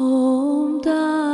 Om Da